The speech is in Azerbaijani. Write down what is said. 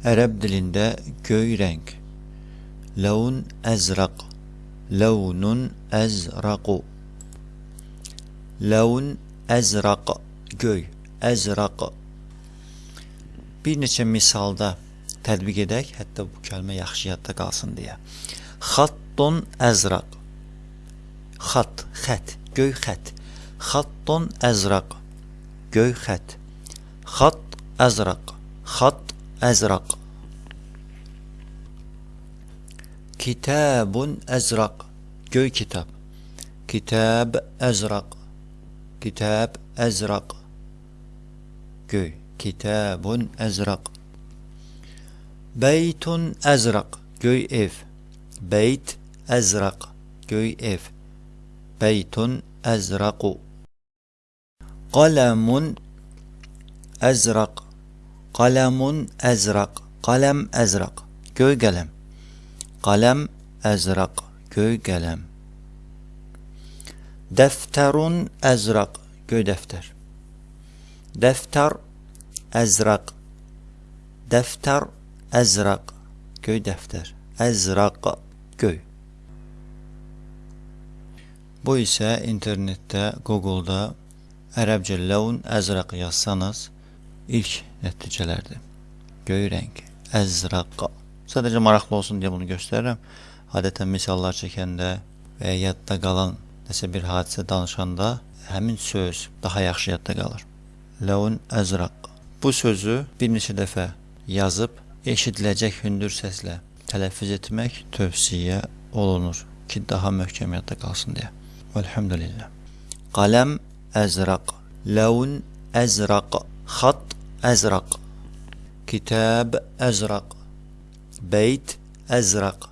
Ərəb dilində göy rəng. Laun əzraq. Launun əzraqu. Laun əzraq. Göy. Əzraq. Bir neçə misalda tətbiq edək, hətta bu kəlmə yaxşı yadda qalsın deyə. Xattun əzraq. Xat, xət, göy xət. Xattun əzraq. Göy xət. Xat əzraq. Xat أزرق كتاب أزرق جو كتاب كتاب أزرق كتاب أزرق جو كتاب أزرق بيت أزرق جو إف بيت أزرق جو إف بيت أزرق قلم أزرق Qələmun əzraq. Qələm əzraq. Göy qələm. Qələm əzraq. Göy qələm. Dəftərun əzraq. Göy dəftər. Dəftər əzraq. Dəftər əzraq. Göy dəftər. Əzraq. Göy. Bu isə internetdə, Google-da ərəbcə ləun əzraq yazsanız, ilk nəticələrdir. Göy rəng, əzraq. Sadəcə maraqlı olsun deyə bunu göstərirəm. Adətən misallar çəkəndə və ya yadda qalan nəsə bir hadisə danışanda həmin söz daha yaxşı yadda qalır. Ləun əzraq. Bu sözü bir neçə dəfə yazıb eşidiləcək hündür səslə tələffüz etmək tövsiyə olunur ki, daha möhkəm yadda qalsın deyə. Elhamdülillah. Qaləm əzraq. Ləun əzraq. Xat أزرق. كتاب أزرق. بيت أزرق.